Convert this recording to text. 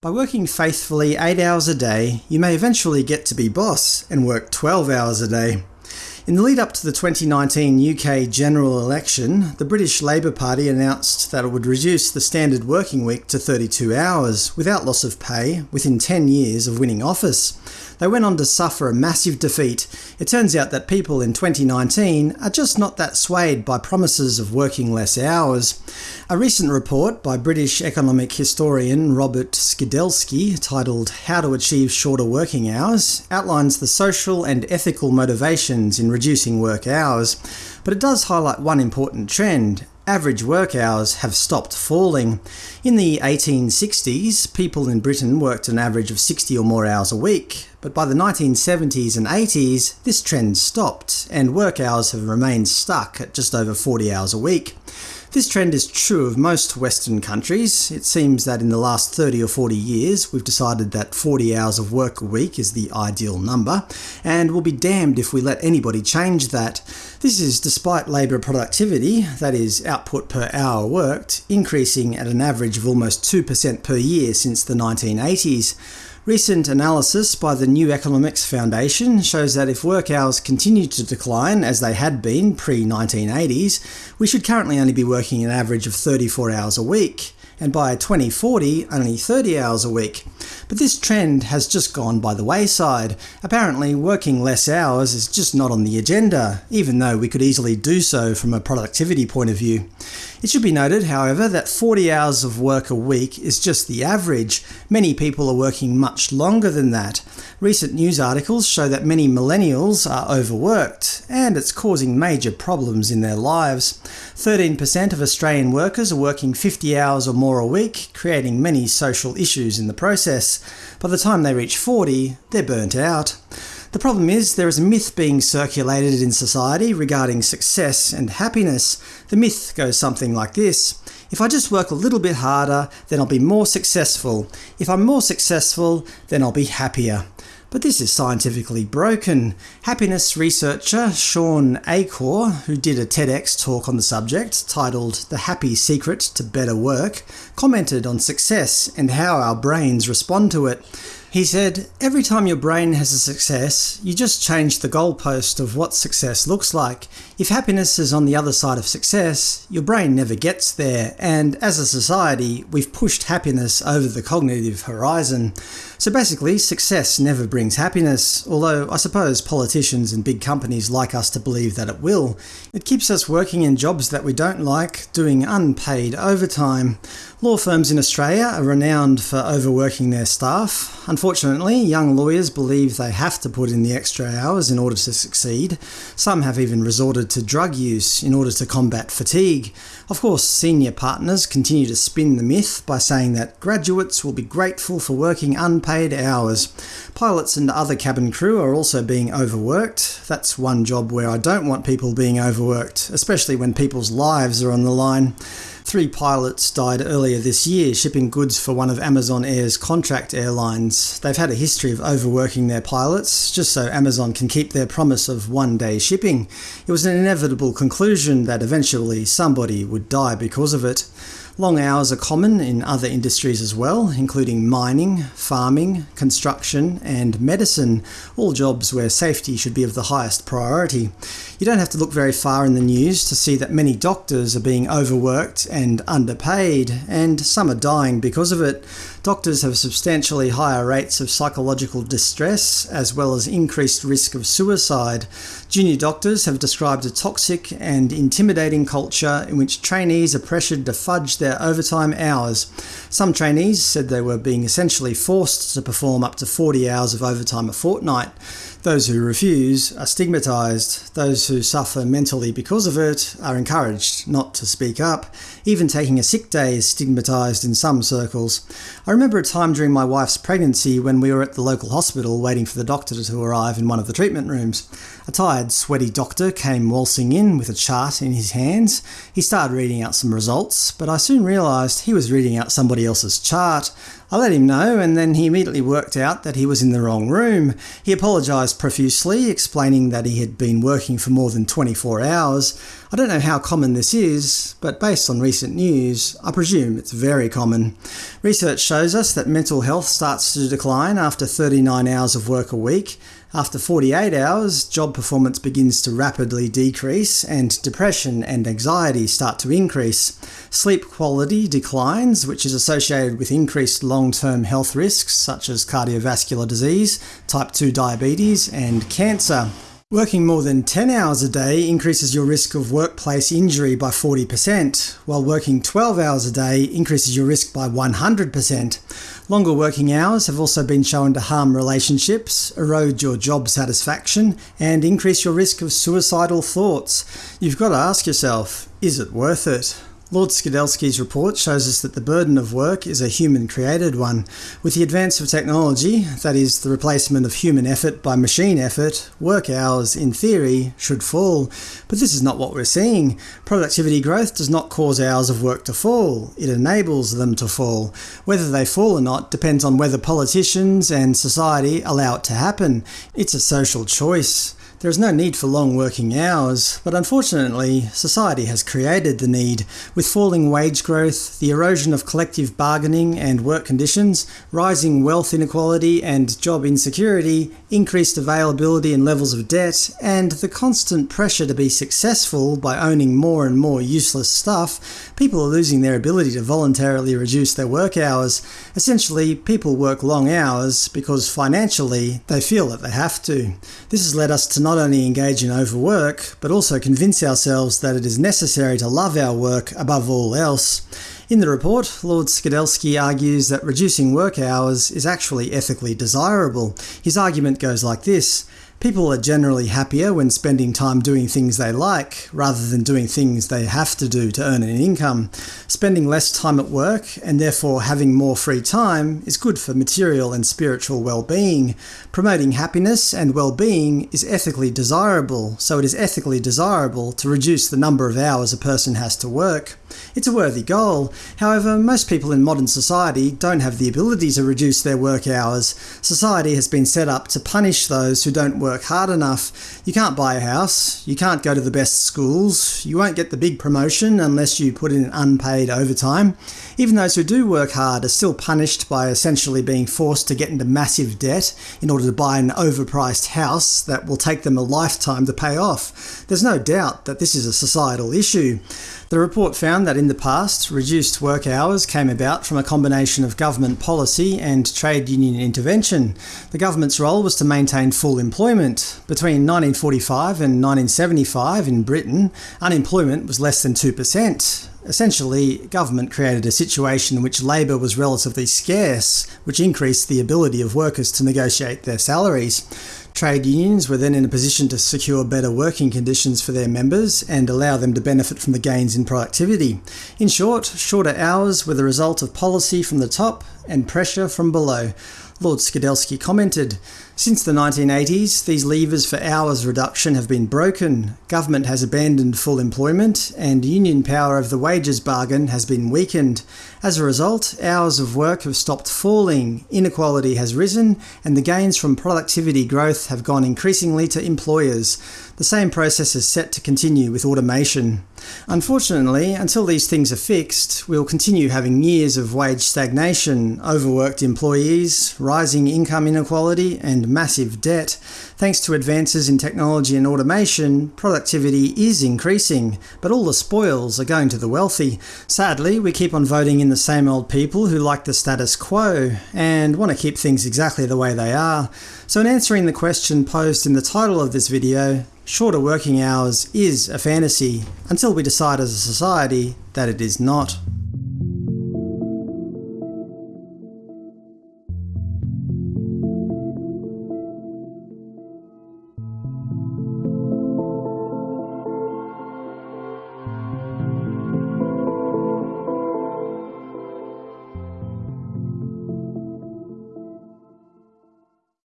By working faithfully 8 hours a day, you may eventually get to be boss and work 12 hours a day. In the lead up to the 2019 UK general election, the British Labour Party announced that it would reduce the standard working week to 32 hours, without loss of pay, within 10 years of winning office. They went on to suffer a massive defeat. It turns out that people in 2019 are just not that swayed by promises of working less hours. A recent report by British economic historian Robert Skidelsky, titled How to Achieve Shorter Working Hours, outlines the social and ethical motivations in reducing work hours, but it does highlight one important trend average work hours have stopped falling. In the 1860s, people in Britain worked an average of 60 or more hours a week, but by the 1970s and 80s, this trend stopped, and work hours have remained stuck at just over 40 hours a week. This trend is true of most Western countries. It seems that in the last 30 or 40 years we've decided that 40 hours of work a week is the ideal number, and we'll be damned if we let anybody change that. This is despite labour productivity, that is, output per hour worked, increasing at an average of almost 2% per year since the 1980s. Recent analysis by the New Economics Foundation shows that if work hours continue to decline as they had been pre-1980s, we should currently only be working an average of 34 hours a week and by 2040 only 30 hours a week. But this trend has just gone by the wayside. Apparently working less hours is just not on the agenda, even though we could easily do so from a productivity point of view. It should be noted, however, that 40 hours of work a week is just the average. Many people are working much longer than that. Recent news articles show that many millennials are overworked, and it's causing major problems in their lives. 13% of Australian workers are working 50 hours or more a week, creating many social issues in the process. By the time they reach 40, they're burnt out. The problem is, there is a myth being circulated in society regarding success and happiness. The myth goes something like this. If I just work a little bit harder, then I'll be more successful. If I'm more successful, then I'll be happier. But this is scientifically broken. Happiness researcher Shawn Achor, who did a TEDx talk on the subject, titled The Happy Secret to Better Work, commented on success and how our brains respond to it. He said, Every time your brain has a success, you just change the goalpost of what success looks like. If happiness is on the other side of success, your brain never gets there, and as a society, we've pushed happiness over the cognitive horizon. So basically, success never brings happiness, although I suppose politicians and big companies like us to believe that it will. It keeps us working in jobs that we don't like, doing unpaid overtime. Law firms in Australia are renowned for overworking their staff. Unfortunately, young lawyers believe they have to put in the extra hours in order to succeed. Some have even resorted to drug use in order to combat fatigue. Of course, senior partners continue to spin the myth by saying that graduates will be grateful for working unpaid hours. Pilots and other cabin crew are also being overworked. That's one job where I don't want people being overworked, especially when people's lives are on the line. Three pilots died earlier this year shipping goods for one of Amazon Air's contract airlines. They've had a history of overworking their pilots, just so Amazon can keep their promise of one-day shipping. It was an inevitable conclusion that eventually somebody would die because of it. Long hours are common in other industries as well, including mining, farming, construction and medicine, all jobs where safety should be of the highest priority. You don't have to look very far in the news to see that many doctors are being overworked and underpaid, and some are dying because of it. Doctors have substantially higher rates of psychological distress, as well as increased risk of suicide. Junior doctors have described a toxic and intimidating culture in which trainees are pressured to fudge their overtime hours. Some trainees said they were being essentially forced to perform up to 40 hours of overtime a fortnight. Those who refuse are stigmatised. Those who suffer mentally because of it are encouraged not to speak up. Even taking a sick day is stigmatised in some circles. I remember a time during my wife's pregnancy when we were at the local hospital waiting for the doctor to arrive in one of the treatment rooms. A tired, sweaty doctor came waltzing in with a chart in his hands. He started reading out some results, but I soon realised he was reading out somebody else's chart. I let him know, and then he immediately worked out that he was in the wrong room. He apologised profusely, explaining that he had been working for more than 24 hours. I don't know how common this is, but based on recent news, I presume it's very common. Research shows us that mental health starts to decline after 39 hours of work a week. After 48 hours, job performance begins to rapidly decrease, and depression and anxiety start to increase. Sleep quality declines, which is associated with increased long-term health risks such as cardiovascular disease, type 2 diabetes, and cancer. Working more than 10 hours a day increases your risk of workplace injury by 40%, while working 12 hours a day increases your risk by 100%. Longer working hours have also been shown to harm relationships, erode your job satisfaction, and increase your risk of suicidal thoughts. You've got to ask yourself, is it worth it? Lord Skidelsky's report shows us that the burden of work is a human-created one. With the advance of technology, that is, the replacement of human effort by machine effort, work hours, in theory, should fall. But this is not what we're seeing. Productivity growth does not cause hours of work to fall, it enables them to fall. Whether they fall or not depends on whether politicians and society allow it to happen. It's a social choice. There is no need for long working hours, but unfortunately, society has created the need. With falling wage growth, the erosion of collective bargaining and work conditions, rising wealth inequality and job insecurity, increased availability and levels of debt, and the constant pressure to be successful by owning more and more useless stuff, people are losing their ability to voluntarily reduce their work hours. Essentially, people work long hours because financially they feel that they have to. This has led us to not only engage in overwork, but also convince ourselves that it is necessary to love our work above all else. In the report, Lord Skidelsky argues that reducing work hours is actually ethically desirable. His argument goes like this. People are generally happier when spending time doing things they like, rather than doing things they have to do to earn an income. Spending less time at work, and therefore having more free time, is good for material and spiritual well-being. Promoting happiness and well-being is ethically desirable, so it is ethically desirable to reduce the number of hours a person has to work. It's a worthy goal. However, most people in modern society don't have the ability to reduce their work hours. Society has been set up to punish those who don't work hard enough. You can't buy a house, you can't go to the best schools, you won't get the big promotion unless you put in unpaid overtime. Even those who do work hard are still punished by essentially being forced to get into massive debt in order to buy an overpriced house that will take them a lifetime to pay off. There's no doubt that this is a societal issue. The report found that in the past, reduced work hours came about from a combination of government policy and trade union intervention. The government's role was to maintain full employment. Between 1945 and 1975 in Britain, unemployment was less than 2%. Essentially, government created a situation in which labour was relatively scarce, which increased the ability of workers to negotiate their salaries. Trade unions were then in a position to secure better working conditions for their members and allow them to benefit from the gains in productivity. In short, shorter hours were the result of policy from the top and pressure from below. Lord Skidelsky commented, Since the 1980s, these levers for hours reduction have been broken, government has abandoned full employment, and union power of the wages bargain has been weakened. As a result, hours of work have stopped falling, inequality has risen, and the gains from productivity growth have gone increasingly to employers. The same process is set to continue with automation. Unfortunately, until these things are fixed, we'll continue having years of wage stagnation, overworked employees, rising income inequality, massive debt. Thanks to advances in technology and automation, productivity is increasing, but all the spoils are going to the wealthy. Sadly, we keep on voting in the same old people who like the status quo, and want to keep things exactly the way they are. So in answering the question posed in the title of this video, shorter working hours is a fantasy, until we decide as a society that it is not.